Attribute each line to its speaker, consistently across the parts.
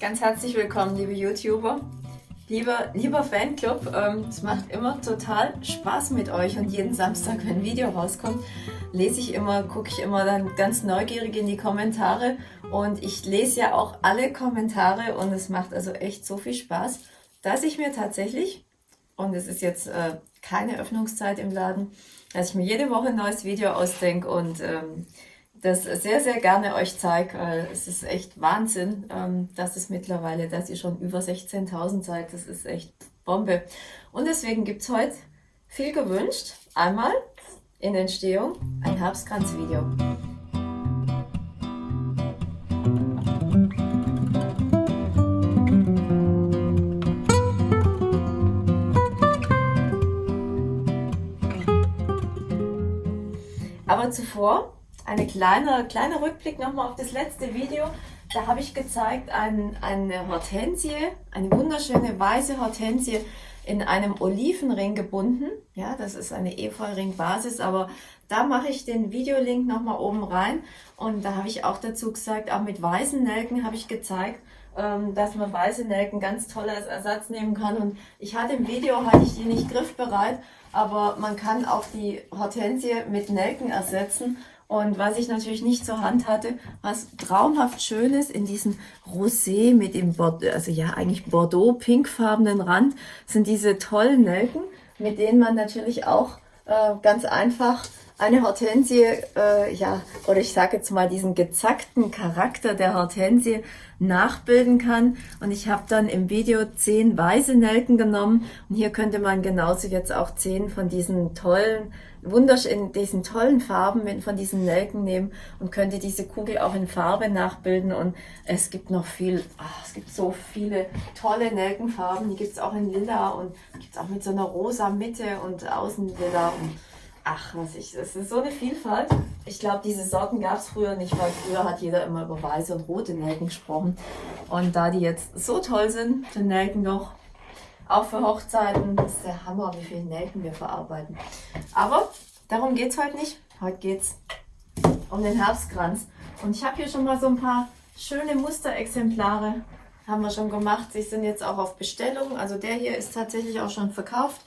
Speaker 1: ganz herzlich willkommen, liebe YouTuber, lieber, lieber Fanclub. Ähm, es macht immer total Spaß mit euch und jeden Samstag, wenn ein Video rauskommt, lese ich immer, gucke ich immer dann ganz neugierig in die Kommentare und ich lese ja auch alle Kommentare und es macht also echt so viel Spaß, dass ich mir tatsächlich, und es ist jetzt äh, keine Öffnungszeit im Laden, dass ich mir jede Woche ein neues Video ausdenke und ähm, das sehr, sehr gerne euch zeige. Weil es ist echt Wahnsinn, ähm, dass es mittlerweile, dass ihr schon über 16.000 seid. Das ist echt Bombe. Und deswegen gibt es heute viel gewünscht. Einmal in Entstehung ein Herbstkranz-Video. Aber zuvor eine kleine, kleiner Rückblick nochmal auf das letzte Video. Da habe ich gezeigt ein, eine Hortensie, eine wunderschöne weiße Hortensie in einem Olivenring gebunden. Ja, das ist eine Efeu-Ring-Basis, aber da mache ich den Videolink nochmal oben rein. Und da habe ich auch dazu gesagt, auch mit weißen Nelken habe ich gezeigt, ähm, dass man weiße Nelken ganz toll als Ersatz nehmen kann. Und ich hatte im Video, hatte ich die nicht griffbereit, aber man kann auch die Hortensie mit Nelken ersetzen. Und was ich natürlich nicht zur Hand hatte, was traumhaft schönes in diesem Rosé mit dem Bordeaux, also ja eigentlich Bordeaux-pinkfarbenen Rand, sind diese tollen Nelken, mit denen man natürlich auch äh, ganz einfach eine Hortensie, äh, ja, oder ich sage jetzt mal diesen gezackten Charakter der Hortensie nachbilden kann. Und ich habe dann im Video zehn weiße Nelken genommen und hier könnte man genauso jetzt auch zehn von diesen tollen, wunderschönen, diesen tollen Farben von diesen Nelken nehmen und könnte diese Kugel auch in Farbe nachbilden. Und es gibt noch viel, ach, es gibt so viele tolle Nelkenfarben. Die gibt es auch in Lila und gibt es auch mit so einer rosa Mitte und außen Lila. Und Ach, was ich, es ist so eine Vielfalt. Ich glaube, diese Sorten gab es früher nicht, weil früher hat jeder immer über weiße und rote Nelken gesprochen. Und da die jetzt so toll sind, die Nelken noch, auch für Hochzeiten, das ist der Hammer, wie viele Nelken wir verarbeiten. Aber darum geht es heute nicht. Heute geht es um den Herbstkranz. Und ich habe hier schon mal so ein paar schöne Musterexemplare, haben wir schon gemacht. Sie sind jetzt auch auf Bestellung. Also der hier ist tatsächlich auch schon verkauft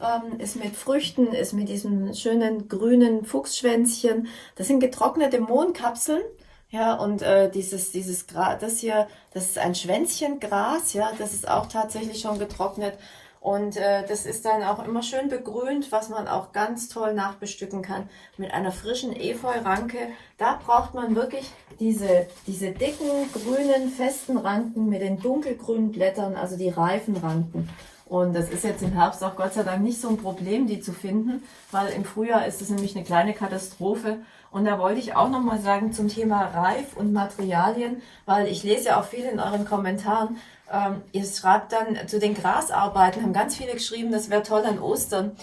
Speaker 1: ähm, ist mit Früchten, ist mit diesem schönen grünen Fuchsschwänzchen. Das sind getrocknete Mohnkapseln. Ja, und äh, dieses, dieses Gras, das hier, das ist ein Schwänzchengras, ja, das ist auch tatsächlich schon getrocknet. Und äh, das ist dann auch immer schön begrünt, was man auch ganz toll nachbestücken kann mit einer frischen Efeu-Ranke. Da braucht man wirklich diese, diese dicken, grünen, festen Ranken mit den dunkelgrünen Blättern, also die reifen Ranken. Und das ist jetzt im Herbst auch Gott sei Dank nicht so ein Problem, die zu finden, weil im Frühjahr ist es nämlich eine kleine Katastrophe. Und da wollte ich auch nochmal sagen zum Thema Reif und Materialien, weil ich lese ja auch viel in euren Kommentaren. Ähm, ihr schreibt dann zu den Grasarbeiten, haben ganz viele geschrieben, das wäre toll an Ostern.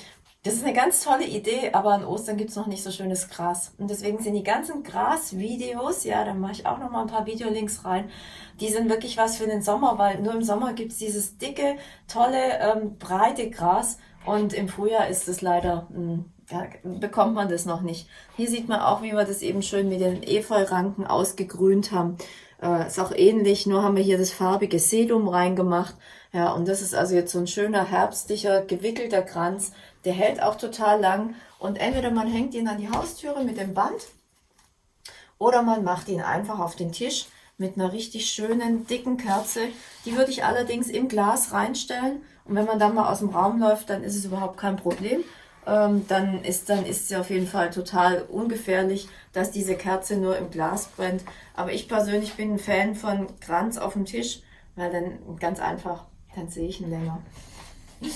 Speaker 1: Das ist eine ganz tolle Idee, aber an Ostern gibt es noch nicht so schönes Gras. Und deswegen sind die ganzen Gras-Videos, ja, da mache ich auch noch mal ein paar Videolinks rein, die sind wirklich was für den Sommer, weil nur im Sommer gibt es dieses dicke, tolle, ähm, breite Gras und im Frühjahr ist es leider, mh, ja, bekommt man das noch nicht. Hier sieht man auch, wie wir das eben schön mit den Efeu-Ranken ausgegrünt haben. Äh, ist auch ähnlich, nur haben wir hier das farbige Sedum reingemacht. Ja, und das ist also jetzt so ein schöner, herbstlicher, gewickelter Kranz. Der hält auch total lang. Und entweder man hängt ihn an die Haustüre mit dem Band oder man macht ihn einfach auf den Tisch mit einer richtig schönen, dicken Kerze. Die würde ich allerdings im Glas reinstellen. Und wenn man dann mal aus dem Raum läuft, dann ist es überhaupt kein Problem. Ähm, dann, ist, dann ist sie auf jeden Fall total ungefährlich, dass diese Kerze nur im Glas brennt. Aber ich persönlich bin ein Fan von Kranz auf dem Tisch, weil dann ganz einfach, dann sehe ich ihn länger.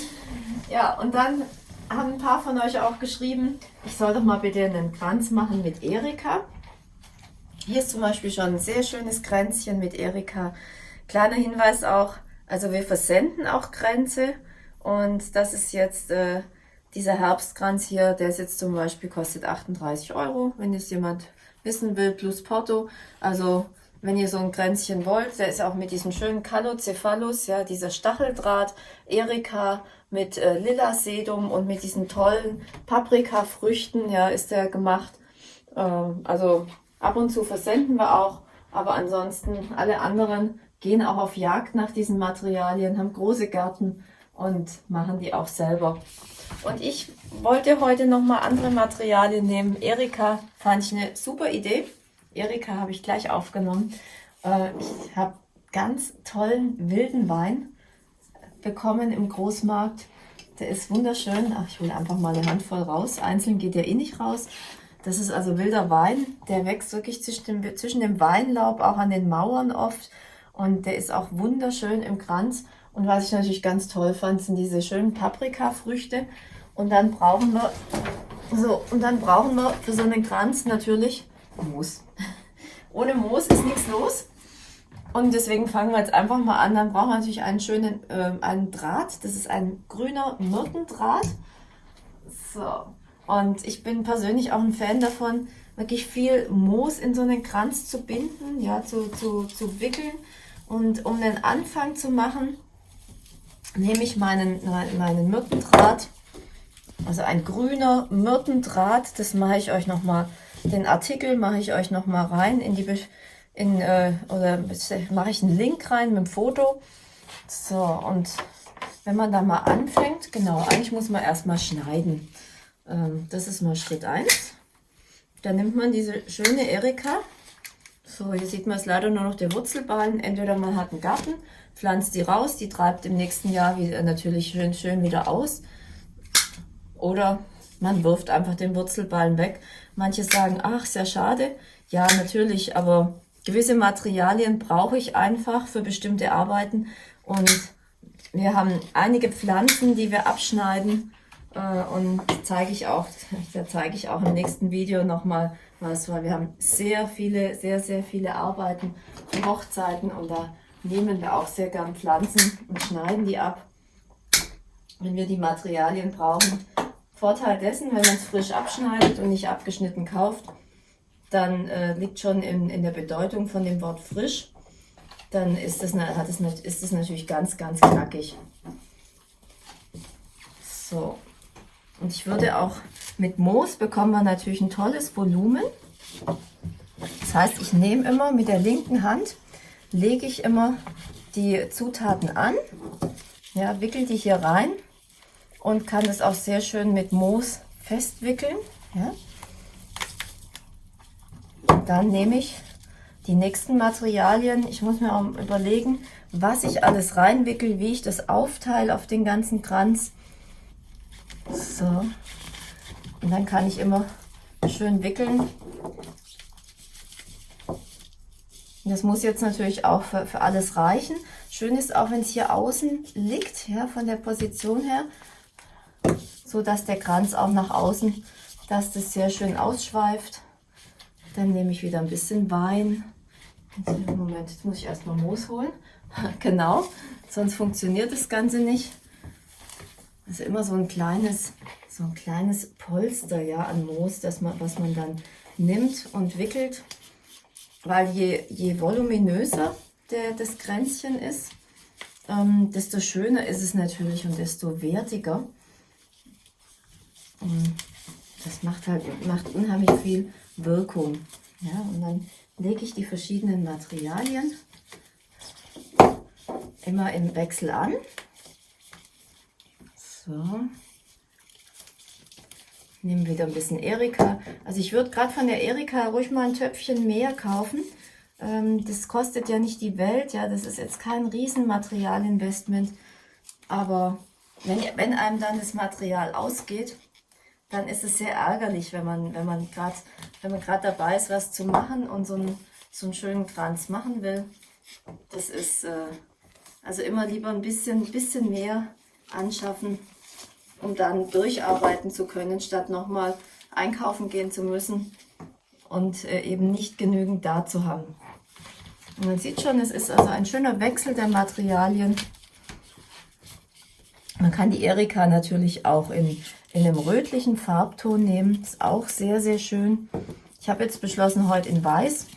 Speaker 1: Ja, und dann haben ein paar von euch auch geschrieben, ich soll doch mal bitte einen Kranz machen mit Erika. Hier ist zum Beispiel schon ein sehr schönes Kränzchen mit Erika. Kleiner Hinweis auch, also wir versenden auch Kränze und das ist jetzt äh, dieser Herbstkranz hier, der ist jetzt zum Beispiel kostet 38 Euro, wenn jetzt jemand wissen will, plus Porto. Also wenn ihr so ein Kränzchen wollt, der ist auch mit diesem schönen Calocephalus, ja, dieser Stacheldraht, Erika mit äh, Lila Sedum und mit diesen tollen Paprikafrüchten, ja, ist der gemacht. Ähm, also Ab und zu versenden wir auch, aber ansonsten alle anderen gehen auch auf Jagd nach diesen Materialien, haben große Gärten und machen die auch selber. Und ich wollte heute nochmal andere Materialien nehmen. Erika fand ich eine super Idee. Erika habe ich gleich aufgenommen. Äh, ich habe ganz tollen wilden Wein bekommen im Großmarkt. Der ist wunderschön. Ach, ich hole einfach mal eine Handvoll raus. Einzeln geht der eh nicht raus. Das ist also wilder Wein. Der wächst wirklich zwischen dem, zwischen dem Weinlaub, auch an den Mauern oft. Und der ist auch wunderschön im Kranz. Und was ich natürlich ganz toll fand, sind diese schönen Paprikafrüchte. Und dann brauchen wir, so, und dann brauchen wir für so einen Kranz natürlich Moos. Ohne Moos ist nichts los. Und deswegen fangen wir jetzt einfach mal an. Dann brauchen wir natürlich einen schönen äh, einen Draht. Das ist ein grüner Myrtendraht. So. Und ich bin persönlich auch ein Fan davon, wirklich viel Moos in so einen Kranz zu binden, ja, zu, zu, zu wickeln. Und um den Anfang zu machen, nehme ich meinen, meinen Myrtendraht, also ein grüner Myrtendraht, das mache ich euch nochmal, den Artikel mache ich euch nochmal rein in die, in, äh, oder mache ich einen Link rein mit dem Foto. So, und wenn man da mal anfängt, genau, eigentlich muss man erstmal schneiden. Ähm, das ist mal Schritt 1. Dann nimmt man diese schöne Erika. So, hier sieht man es leider nur noch der Wurzelballen. Entweder man hat einen Garten, pflanzt die raus, die treibt im nächsten Jahr wieder, natürlich schön, schön wieder aus. Oder man wirft einfach den Wurzelballen weg. Manche sagen, ach, sehr schade. Ja, natürlich, aber gewisse Materialien brauche ich einfach für bestimmte Arbeiten. Und wir haben einige Pflanzen, die wir abschneiden äh, und zeige ich auch, da zeige ich auch im nächsten Video nochmal was, weil wir haben sehr viele, sehr, sehr viele Arbeiten für Hochzeiten und da nehmen wir auch sehr gern Pflanzen und schneiden die ab, wenn wir die Materialien brauchen. Vorteil dessen, wenn man es frisch abschneidet und nicht abgeschnitten kauft, dann äh, liegt schon in, in der Bedeutung von dem Wort frisch, dann ist das, hat es, ist das natürlich ganz, ganz knackig. So, und ich würde auch mit Moos bekommen wir natürlich ein tolles Volumen. Das heißt, ich nehme immer mit der linken Hand, lege ich immer die Zutaten an, ja, wickel die hier rein und kann das auch sehr schön mit Moos festwickeln. Ja. Dann nehme ich die nächsten Materialien. Ich muss mir auch überlegen, was ich alles reinwickel, wie ich das aufteile auf den ganzen Kranz. So. Und dann kann ich immer schön wickeln. Das muss jetzt natürlich auch für, für alles reichen. Schön ist auch, wenn es hier außen liegt, ja, von der Position her, so dass der Kranz auch nach außen, dass das sehr schön ausschweift. Dann nehme ich wieder ein bisschen Wein. Moment, jetzt muss ich erstmal Moos holen. genau, sonst funktioniert das Ganze nicht. Also immer so ein kleines, so ein kleines Polster ja, an Moos, das man, was man dann nimmt und wickelt. Weil je, je voluminöser der, das Kränzchen ist, ähm, desto schöner ist es natürlich und desto wertiger. Und das macht halt macht unheimlich viel Wirkung. Ja, und dann lege ich die verschiedenen Materialien immer im Wechsel an. So. Nehmen wieder ein bisschen Erika. Also ich würde gerade von der Erika ruhig mal ein Töpfchen mehr kaufen. Ähm, das kostet ja nicht die Welt. Ja, das ist jetzt kein Riesenmaterialinvestment. Aber wenn, wenn einem dann das Material ausgeht, dann ist es sehr ärgerlich, wenn man, wenn man gerade dabei ist, was zu machen und so einen, so einen schönen Kranz machen will. Das ist äh, also immer lieber ein bisschen, bisschen mehr anschaffen, um dann durcharbeiten zu können, statt nochmal einkaufen gehen zu müssen und äh, eben nicht genügend da zu haben. Und man sieht schon, es ist also ein schöner Wechsel der Materialien. Man kann die Erika natürlich auch in, in einem rötlichen Farbton nehmen. Ist auch sehr, sehr schön. Ich habe jetzt beschlossen, heute in Weiß.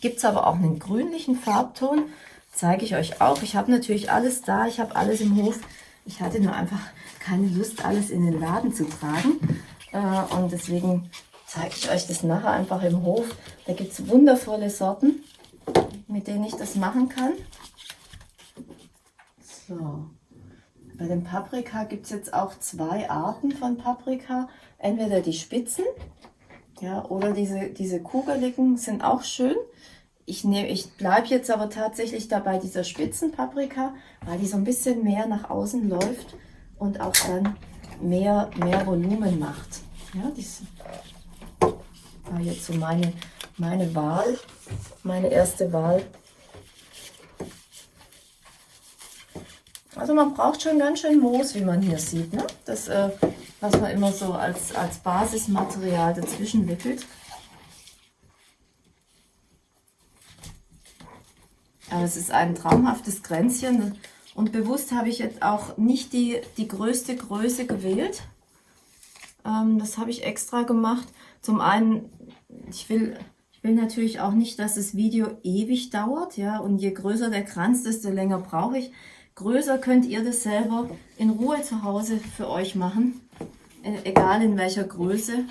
Speaker 1: Gibt es aber auch einen grünlichen Farbton. Zeige ich euch auch. Ich habe natürlich alles da. Ich habe alles im Hof. Ich hatte nur einfach keine Lust, alles in den Laden zu tragen. Äh, und deswegen zeige ich euch das nachher einfach im Hof. Da gibt es wundervolle Sorten, mit denen ich das machen kann. So. Bei dem Paprika gibt es jetzt auch zwei Arten von Paprika. Entweder die Spitzen, ja, oder diese, diese kugeligen sind auch schön. Ich, ich bleibe jetzt aber tatsächlich dabei dieser Spitzenpaprika, weil die so ein bisschen mehr nach außen läuft und auch dann mehr, mehr Volumen macht. Ja, das war jetzt so meine, meine Wahl, meine erste Wahl. Also man braucht schon ganz schön Moos, wie man hier sieht. Ne? Das, äh, was man immer so als, als Basismaterial dazwischen wickelt. Aber es ist ein traumhaftes Kränzchen. Und bewusst habe ich jetzt auch nicht die, die größte Größe gewählt. Ähm, das habe ich extra gemacht. Zum einen, ich will, ich will natürlich auch nicht, dass das Video ewig dauert. ja. Und je größer der Kranz, desto länger brauche ich. Größer könnt ihr das selber in Ruhe zu Hause für euch machen. Äh, egal in welcher Größe.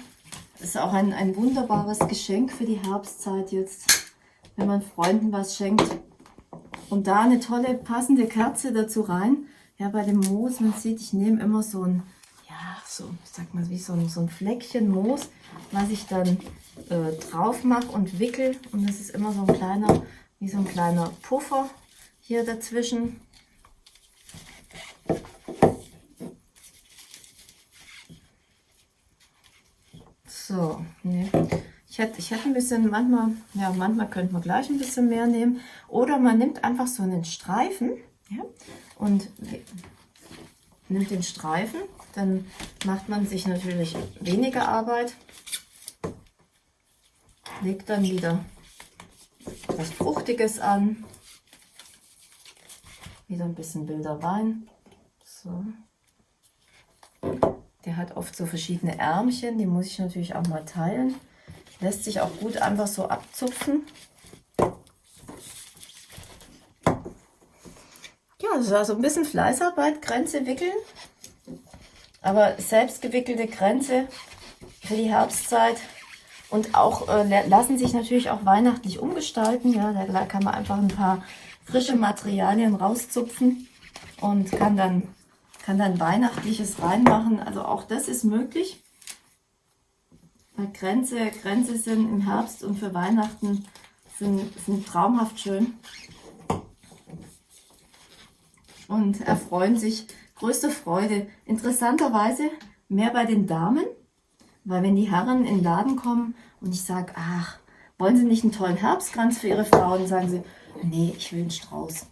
Speaker 1: Das ist auch ein, ein wunderbares Geschenk für die Herbstzeit jetzt, wenn man Freunden was schenkt. Und da eine tolle passende Kerze dazu rein. Ja, bei dem Moos, man sieht, ich nehme immer so ein, ja, so, ich sag mal, wie so ein, so ein Fleckchen Moos, was ich dann äh, drauf mache und wickel. Und das ist immer so ein kleiner, wie so ein kleiner Puffer hier dazwischen. So, nee. Ich hätte, ich hätte ein bisschen, manchmal, ja, manchmal könnte man gleich ein bisschen mehr nehmen. Oder man nimmt einfach so einen Streifen ja, und nimmt den Streifen. Dann macht man sich natürlich weniger Arbeit. Legt dann wieder was Fruchtiges an. Wieder ein bisschen wilder Wein. So. Der hat oft so verschiedene Ärmchen, die muss ich natürlich auch mal teilen. Lässt sich auch gut einfach so abzupfen. Ja, das ist also ein bisschen Fleißarbeit, Grenze wickeln. Aber selbst gewickelte Grenze für die Herbstzeit und auch äh, lassen sich natürlich auch weihnachtlich umgestalten. Ja, da kann man einfach ein paar frische Materialien rauszupfen und kann dann kann dann Weihnachtliches reinmachen. Also auch das ist möglich. Grenze, Grenze sind im Herbst und für Weihnachten sind, sind traumhaft schön. Und erfreuen sich größte Freude. Interessanterweise mehr bei den Damen, weil wenn die Herren in den Laden kommen und ich sage, ach, wollen Sie nicht einen tollen Herbstkranz für Ihre Frauen, sagen sie, nee, ich will einen Strauß.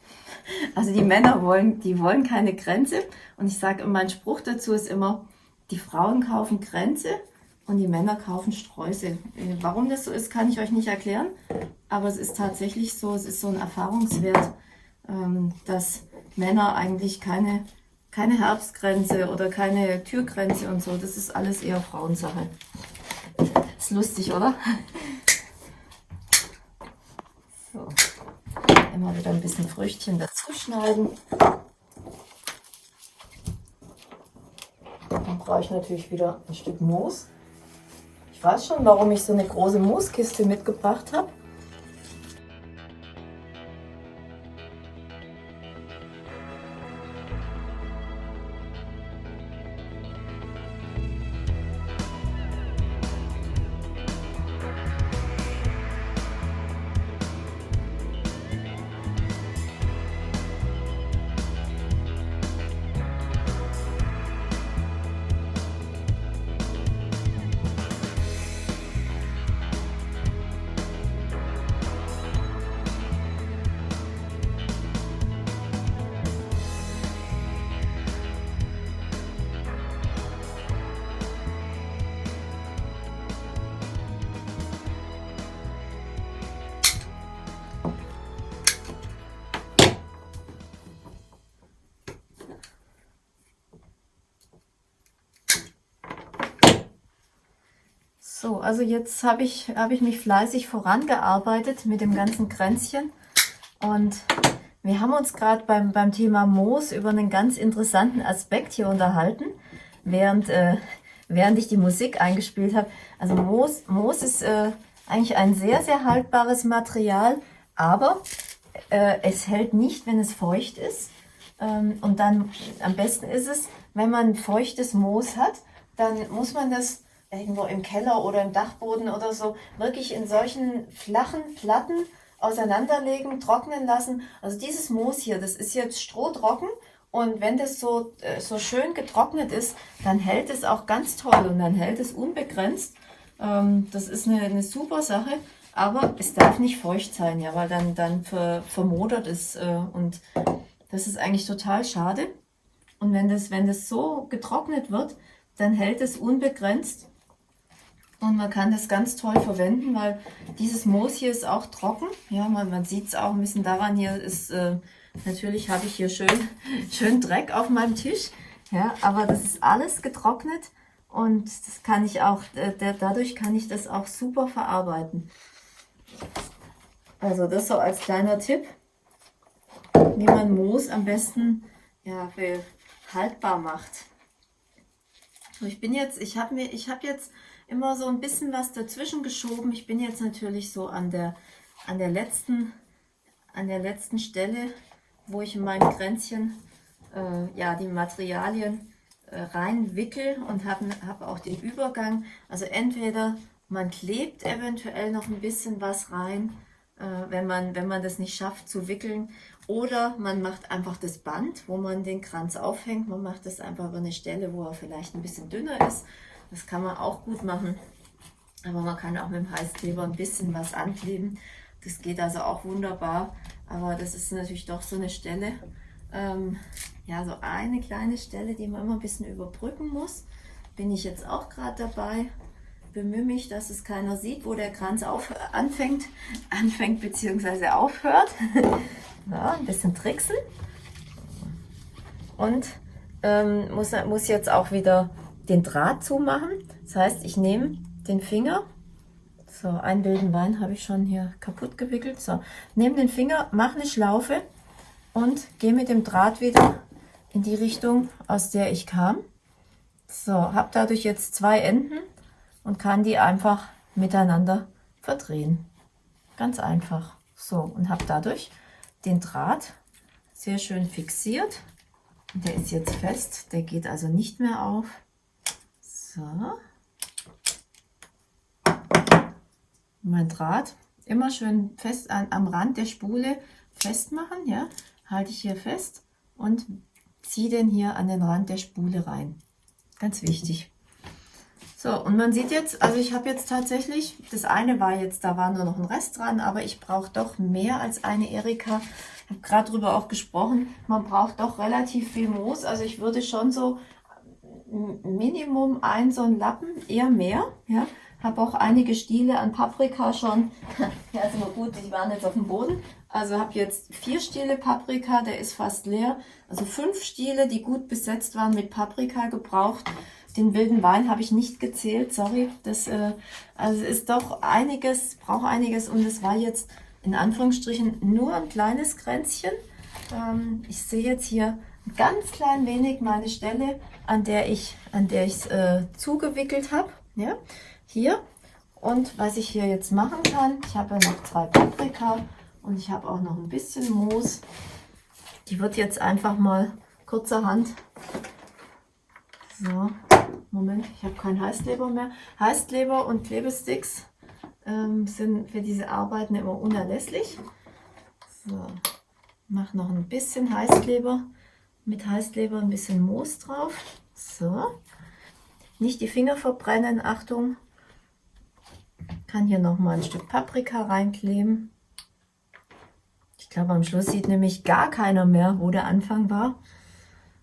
Speaker 1: Also die Männer wollen, die wollen keine Grenze. Und ich sage, mein Spruch dazu ist immer, die Frauen kaufen Grenze und die Männer kaufen Sträuße. Äh, warum das so ist, kann ich euch nicht erklären. Aber es ist tatsächlich so, es ist so ein Erfahrungswert, ähm, dass Männer eigentlich keine, keine Herbstgrenze oder keine Türgrenze und so, das ist alles eher Frauensache. Ist lustig, oder? So immer wieder ein bisschen Früchtchen dazu schneiden. Dann brauche ich natürlich wieder ein Stück Moos. Ich weiß schon, warum ich so eine große Mooskiste mitgebracht habe. Also jetzt habe ich, hab ich mich fleißig vorangearbeitet mit dem ganzen Kränzchen. Und wir haben uns gerade beim, beim Thema Moos über einen ganz interessanten Aspekt hier unterhalten, während, äh, während ich die Musik eingespielt habe. Also Moos, Moos ist äh, eigentlich ein sehr, sehr haltbares Material, aber äh, es hält nicht, wenn es feucht ist. Ähm, und dann am besten ist es, wenn man feuchtes Moos hat, dann muss man das irgendwo im Keller oder im Dachboden oder so wirklich in solchen flachen Platten auseinanderlegen, trocknen lassen. Also dieses Moos hier, das ist jetzt strohtrocken und wenn das so, äh, so schön getrocknet ist, dann hält es auch ganz toll und dann hält es unbegrenzt. Ähm, das ist eine, eine super Sache, aber es darf nicht feucht sein, ja, weil dann, dann ver, vermodert es äh, und das ist eigentlich total schade. Und wenn das, wenn das so getrocknet wird, dann hält es unbegrenzt und man kann das ganz toll verwenden, weil dieses Moos hier ist auch trocken. Ja, man, man sieht es auch ein bisschen daran, hier ist, äh, natürlich habe ich hier schön, schön Dreck auf meinem Tisch. Ja, aber das ist alles getrocknet und das kann ich auch, äh, dadurch kann ich das auch super verarbeiten. Also das so als kleiner Tipp, wie man Moos am besten ja, haltbar macht. So, ich bin jetzt, ich habe mir, ich habe jetzt immer so ein bisschen was dazwischen geschoben. Ich bin jetzt natürlich so an der, an der letzten, an der letzten Stelle, wo ich in meinem Kränzchen äh, ja, die Materialien äh, reinwickel und habe hab auch den Übergang. Also entweder man klebt eventuell noch ein bisschen was rein, äh, wenn, man, wenn man das nicht schafft zu wickeln. Oder man macht einfach das Band, wo man den Kranz aufhängt. Man macht das einfach über eine Stelle, wo er vielleicht ein bisschen dünner ist. Das kann man auch gut machen. Aber man kann auch mit dem Heißkleber ein bisschen was ankleben. Das geht also auch wunderbar. Aber das ist natürlich doch so eine Stelle, ähm, ja, so eine kleine Stelle, die man immer ein bisschen überbrücken muss. Bin ich jetzt auch gerade dabei. Bemühe mich, dass es keiner sieht, wo der Kranz auf, anfängt, anfängt bzw. aufhört. ja, ein bisschen tricksen. Und ähm, muss, muss jetzt auch wieder den Draht zumachen. Das heißt, ich nehme den Finger, so einen wilden Wein habe ich schon hier kaputt gewickelt, so, nehme den Finger, mache eine Schlaufe und gehe mit dem Draht wieder in die Richtung, aus der ich kam. So, habe dadurch jetzt zwei Enden und kann die einfach miteinander verdrehen. Ganz einfach. So, und habe dadurch den Draht sehr schön fixiert. Der ist jetzt fest, der geht also nicht mehr auf. So. Mein Draht immer schön fest an, am Rand der Spule festmachen. Ja, halte ich hier fest und ziehe den hier an den Rand der Spule rein. Ganz wichtig. So, und man sieht jetzt, also ich habe jetzt tatsächlich, das eine war jetzt, da war nur noch ein Rest dran, aber ich brauche doch mehr als eine Erika. Ich habe gerade darüber auch gesprochen, man braucht doch relativ viel Moos. Also ich würde schon so Minimum ein so ein Lappen, eher mehr. Ja, habe auch einige Stiele an Paprika schon. ja, ist immer gut, die waren jetzt auf dem Boden. Also habe jetzt vier Stiele Paprika, der ist fast leer. Also fünf Stiele, die gut besetzt waren mit Paprika gebraucht. Den wilden Wein habe ich nicht gezählt, sorry. Das äh, also ist doch einiges, braucht einiges und es war jetzt in Anführungsstrichen nur ein kleines Kränzchen. Ähm, ich sehe jetzt hier ganz klein wenig meine Stelle, an der ich an der ich es äh, zugewickelt habe. Ja, hier. Und was ich hier jetzt machen kann, ich habe ja noch zwei Paprika und ich habe auch noch ein bisschen Moos. Die wird jetzt einfach mal kurzerhand. So, Moment, ich habe keinen Heißkleber mehr. Heißkleber und Klebesticks ähm, sind für diese Arbeiten immer unerlässlich. So, mache noch ein bisschen Heißkleber mit Heißkleber ein bisschen Moos drauf. So. Nicht die Finger verbrennen, Achtung. Kann hier noch mal ein Stück Paprika reinkleben. Ich glaube, am Schluss sieht nämlich gar keiner mehr, wo der Anfang war.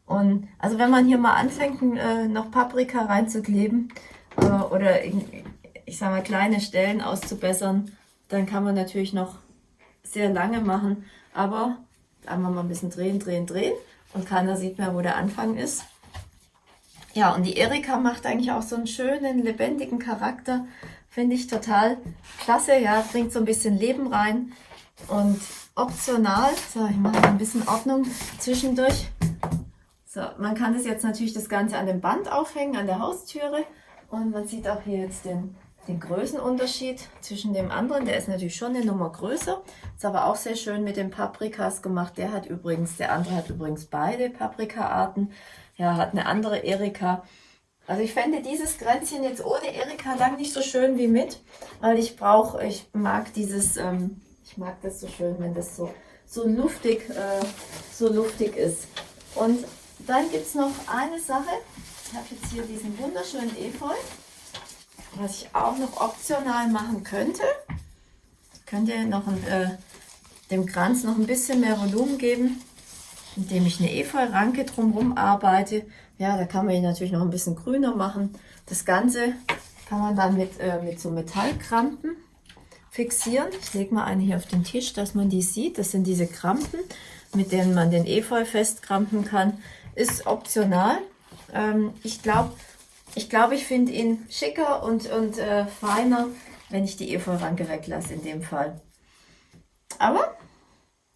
Speaker 1: Und also wenn man hier mal anfängt, äh, noch Paprika reinzukleben äh, oder ich sage mal kleine Stellen auszubessern, dann kann man natürlich noch sehr lange machen. Aber einmal mal ein bisschen drehen, drehen, drehen und keiner sieht mehr, wo der Anfang ist. Ja, und die Erika macht eigentlich auch so einen schönen, lebendigen Charakter. Finde ich total klasse. Ja, bringt so ein bisschen Leben rein. Und optional, so, ich mache ein bisschen Ordnung zwischendurch. So, man kann das jetzt natürlich das Ganze an dem Band aufhängen, an der Haustüre. Und man sieht auch hier jetzt den den Größenunterschied zwischen dem anderen. Der ist natürlich schon eine Nummer größer. Ist aber auch sehr schön mit den Paprikas gemacht. Der hat übrigens, der andere hat übrigens beide Paprika-Arten. Ja, hat eine andere Erika. Also ich fände dieses Kränzchen jetzt ohne Erika lang nicht so schön wie mit, weil ich brauche, ich mag dieses, ähm, ich mag das so schön, wenn das so, so luftig, äh, so luftig ist. Und dann gibt es noch eine Sache. Ich habe jetzt hier diesen wunderschönen Efeu was ich auch noch optional machen könnte, könnte noch ein, äh, dem Kranz noch ein bisschen mehr Volumen geben, indem ich eine Efeu-Ranke drumherum arbeite. Ja, da kann man ihn natürlich noch ein bisschen grüner machen. Das Ganze kann man dann mit, äh, mit so Metallkrampen fixieren. Ich lege mal eine hier auf den Tisch, dass man die sieht. Das sind diese Krampen, mit denen man den Efeu festkrampen kann. Ist optional. Ähm, ich glaube, ich glaube, ich finde ihn schicker und, und äh, feiner, wenn ich die Efeu-Ranke weglasse in dem Fall. Aber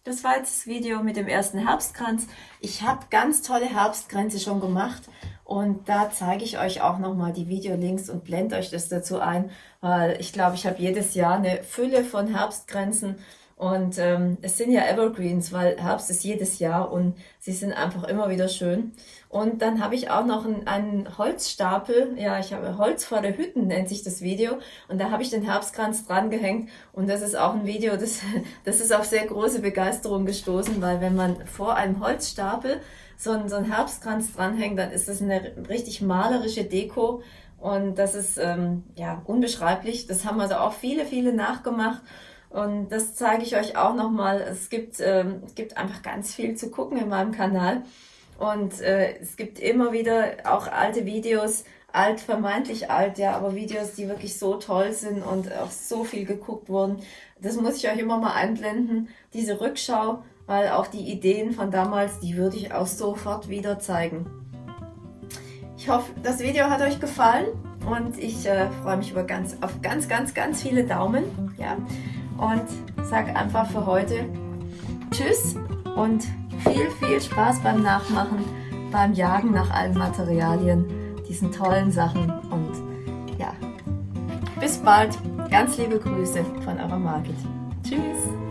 Speaker 1: das war jetzt das Video mit dem ersten Herbstkranz. Ich habe ganz tolle Herbstkränze schon gemacht und da zeige ich euch auch nochmal die Videolinks und blende euch das dazu ein, weil ich glaube, ich habe jedes Jahr eine Fülle von Herbstkränzen und ähm, es sind ja Evergreens, weil Herbst ist jedes Jahr und sie sind einfach immer wieder schön. Und dann habe ich auch noch einen, einen Holzstapel, ja, ich habe Holz vor der Hütten, nennt sich das Video. Und da habe ich den Herbstkranz dran gehängt. Und das ist auch ein Video, das, das ist auf sehr große Begeisterung gestoßen, weil wenn man vor einem Holzstapel so einen, so einen Herbstkranz dranhängt, dann ist das eine richtig malerische Deko. Und das ist ähm, ja unbeschreiblich. Das haben also auch viele, viele nachgemacht. Und das zeige ich euch auch nochmal. Es gibt, ähm, gibt einfach ganz viel zu gucken in meinem Kanal. Und äh, es gibt immer wieder auch alte Videos, alt, vermeintlich alt, ja, aber Videos, die wirklich so toll sind und auch so viel geguckt wurden. Das muss ich euch immer mal einblenden, diese Rückschau, weil auch die Ideen von damals, die würde ich auch sofort wieder zeigen. Ich hoffe, das Video hat euch gefallen und ich äh, freue mich über ganz, auf ganz, ganz, ganz viele Daumen. Ja und sag einfach für heute Tschüss und viel, viel Spaß beim Nachmachen, beim Jagen nach allen Materialien, diesen tollen Sachen und ja, bis bald. Ganz liebe Grüße von eurer Margit. Tschüss.